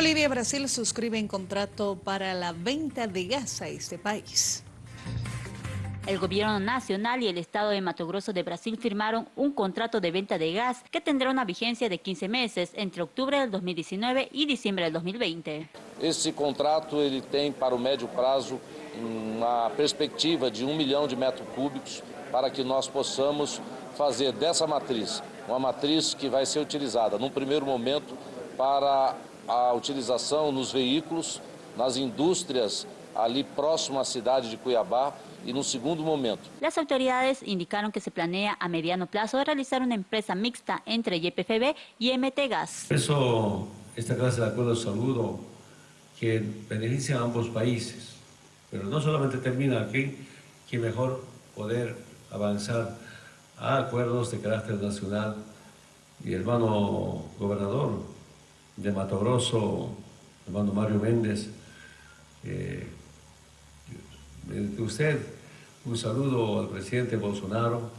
Bolivia y Brasil suscriben contrato para la venta de gas a este país. El gobierno nacional y el Estado de Mato Grosso de Brasil firmaron un contrato de venta de gas que tendrá una vigencia de 15 meses entre octubre del 2019 y diciembre del 2020. Este contrato ele tem para o médio prazo uma perspectiva de um milhão de metros cúbicos para que nós possamos fazer dessa matriz uma matriz que vai ser utilizada num primeiro momento para a utilização nos veículos, nas indústrias ali próximo à cidade de Cuiabá y en un segundo momento. Las autoridades indicaron que se planea a mediano plazo realizar una empresa mixta entre YPFB y MT Gas. Por eso esta clase de acuerdo saludo que beneficia a ambos países, pero no solamente termina aquí, que mejor poder avanzar a acuerdos de carácter nacional. Y hermano gobernador de Mato Grosso, hermano Mario Méndez, eh, de usted un saludo al presidente Bolsonaro,